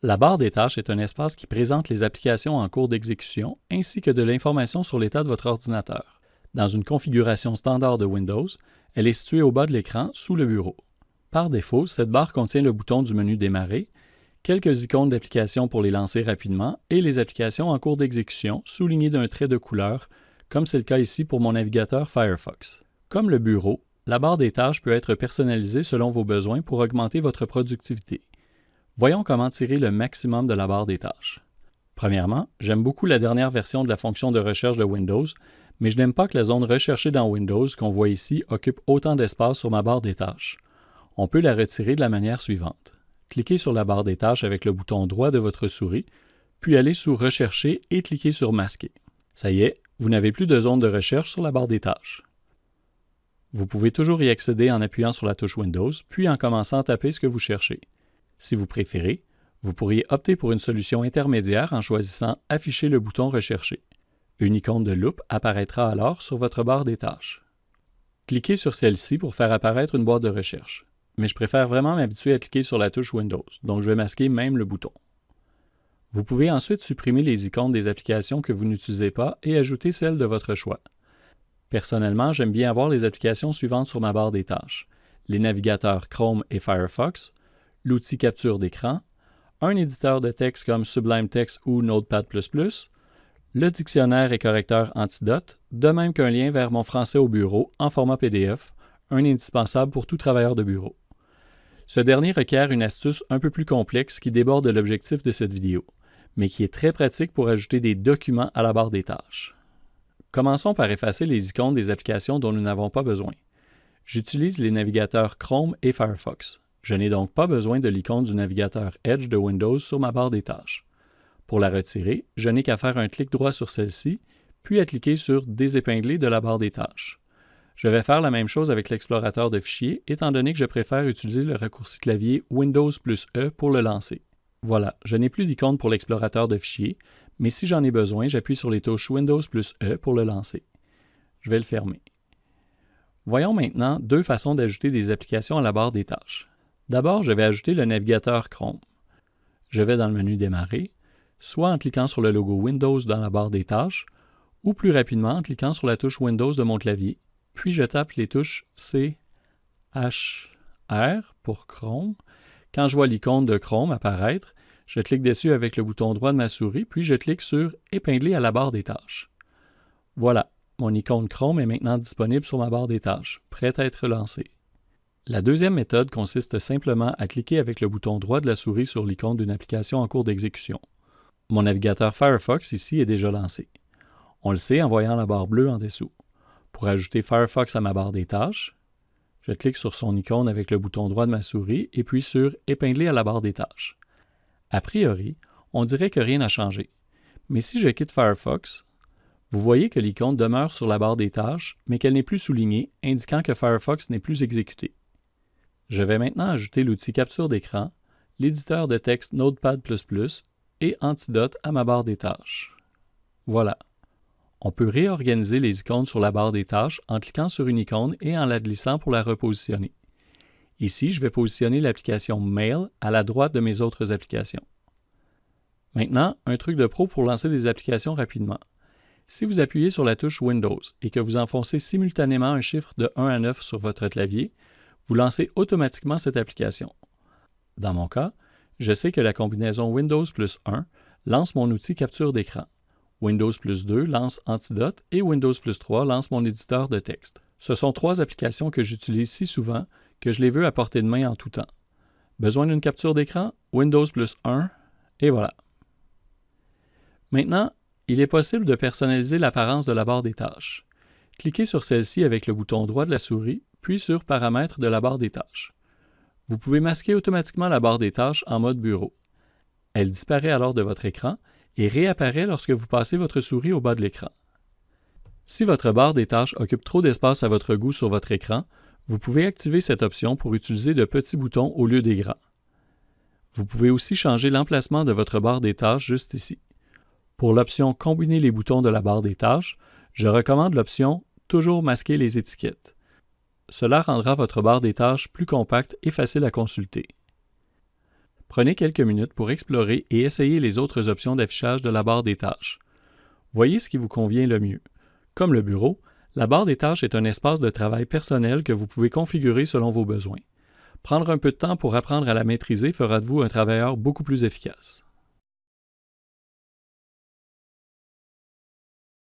La barre des tâches est un espace qui présente les applications en cours d'exécution ainsi que de l'information sur l'état de votre ordinateur. Dans une configuration standard de Windows, elle est située au bas de l'écran sous le bureau. Par défaut, cette barre contient le bouton du menu Démarrer, quelques icônes d'applications pour les lancer rapidement et les applications en cours d'exécution soulignées d'un trait de couleur, comme c'est le cas ici pour mon navigateur Firefox. Comme le bureau, la barre des tâches peut être personnalisée selon vos besoins pour augmenter votre productivité. Voyons comment tirer le maximum de la barre des tâches. Premièrement, j'aime beaucoup la dernière version de la fonction de recherche de Windows, mais je n'aime pas que la zone recherchée dans Windows qu'on voit ici occupe autant d'espace sur ma barre des tâches. On peut la retirer de la manière suivante. Cliquez sur la barre des tâches avec le bouton droit de votre souris, puis allez sous Rechercher et cliquez sur Masquer. Ça y est, vous n'avez plus de zone de recherche sur la barre des tâches. Vous pouvez toujours y accéder en appuyant sur la touche Windows, puis en commençant à taper ce que vous cherchez. Si vous préférez, vous pourriez opter pour une solution intermédiaire en choisissant Afficher le bouton Rechercher. Une icône de loupe apparaîtra alors sur votre barre des tâches. Cliquez sur celle-ci pour faire apparaître une boîte de recherche, mais je préfère vraiment m'habituer à cliquer sur la touche Windows, donc je vais masquer même le bouton. Vous pouvez ensuite supprimer les icônes des applications que vous n'utilisez pas et ajouter celles de votre choix. Personnellement, j'aime bien avoir les applications suivantes sur ma barre des tâches. Les navigateurs Chrome et Firefox, l'outil capture d'écran, un éditeur de texte comme Sublime Text ou Notepad++, le dictionnaire et correcteur Antidote, de même qu'un lien vers mon français au bureau en format PDF, un indispensable pour tout travailleur de bureau. Ce dernier requiert une astuce un peu plus complexe qui déborde de l'objectif de cette vidéo, mais qui est très pratique pour ajouter des documents à la barre des tâches. Commençons par effacer les icônes des applications dont nous n'avons pas besoin. J'utilise les navigateurs Chrome et Firefox. Je n'ai donc pas besoin de l'icône du navigateur Edge de Windows sur ma barre des tâches. Pour la retirer, je n'ai qu'à faire un clic droit sur celle-ci, puis à cliquer sur Désépingler de la barre des tâches. Je vais faire la même chose avec l'explorateur de fichiers, étant donné que je préfère utiliser le raccourci clavier Windows plus E pour le lancer. Voilà, je n'ai plus d'icône pour l'explorateur de fichiers, mais si j'en ai besoin, j'appuie sur les touches Windows plus E pour le lancer. Je vais le fermer. Voyons maintenant deux façons d'ajouter des applications à la barre des tâches. D'abord, je vais ajouter le navigateur Chrome. Je vais dans le menu Démarrer, soit en cliquant sur le logo Windows dans la barre des tâches, ou plus rapidement en cliquant sur la touche Windows de mon clavier, puis je tape les touches C, H, pour Chrome. Quand je vois l'icône de Chrome apparaître, je clique dessus avec le bouton droit de ma souris, puis je clique sur Épingler à la barre des tâches. Voilà, mon icône Chrome est maintenant disponible sur ma barre des tâches, prête à être lancée. La deuxième méthode consiste simplement à cliquer avec le bouton droit de la souris sur l'icône d'une application en cours d'exécution. Mon navigateur Firefox ici est déjà lancé. On le sait en voyant la barre bleue en dessous. Pour ajouter Firefox à ma barre des tâches, je clique sur son icône avec le bouton droit de ma souris et puis sur Épingler à la barre des tâches. A priori, on dirait que rien n'a changé. Mais si je quitte Firefox, vous voyez que l'icône demeure sur la barre des tâches, mais qu'elle n'est plus soulignée, indiquant que Firefox n'est plus exécuté. Je vais maintenant ajouter l'outil capture d'écran, l'éditeur de texte Notepad++ et Antidote à ma barre des tâches. Voilà. On peut réorganiser les icônes sur la barre des tâches en cliquant sur une icône et en la glissant pour la repositionner. Ici, je vais positionner l'application Mail à la droite de mes autres applications. Maintenant, un truc de pro pour lancer des applications rapidement. Si vous appuyez sur la touche Windows et que vous enfoncez simultanément un chiffre de 1 à 9 sur votre clavier, vous lancez automatiquement cette application. Dans mon cas, je sais que la combinaison Windows plus 1 lance mon outil capture d'écran. Windows plus 2 lance Antidote et Windows plus 3 lance mon éditeur de texte. Ce sont trois applications que j'utilise si souvent que je les veux à portée de main en tout temps. Besoin d'une capture d'écran? Windows plus 1 et voilà. Maintenant, il est possible de personnaliser l'apparence de la barre des tâches. Cliquez sur celle-ci avec le bouton droit de la souris puis sur Paramètres de la barre des tâches. Vous pouvez masquer automatiquement la barre des tâches en mode bureau. Elle disparaît alors de votre écran et réapparaît lorsque vous passez votre souris au bas de l'écran. Si votre barre des tâches occupe trop d'espace à votre goût sur votre écran, vous pouvez activer cette option pour utiliser de petits boutons au lieu des grands. Vous pouvez aussi changer l'emplacement de votre barre des tâches juste ici. Pour l'option Combiner les boutons de la barre des tâches, je recommande l'option Toujours masquer les étiquettes. Cela rendra votre barre des tâches plus compacte et facile à consulter. Prenez quelques minutes pour explorer et essayer les autres options d'affichage de la barre des tâches. Voyez ce qui vous convient le mieux. Comme le bureau, la barre des tâches est un espace de travail personnel que vous pouvez configurer selon vos besoins. Prendre un peu de temps pour apprendre à la maîtriser fera de vous un travailleur beaucoup plus efficace.